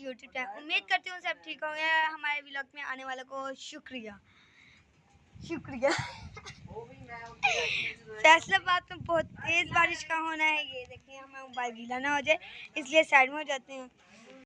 YouTube channel उम्मीद करती हूँ सब ठीक होंगे। हमारे ब्लॉग में आने वालों को शुक्रिया। शुक्रिया। फैसलाबाद में बहुत तेज़ बारिश का होना है। ये देखिए, हमें मोबाइल गीला ना हो जाए, इसलिए साइड में हो जाते हैं।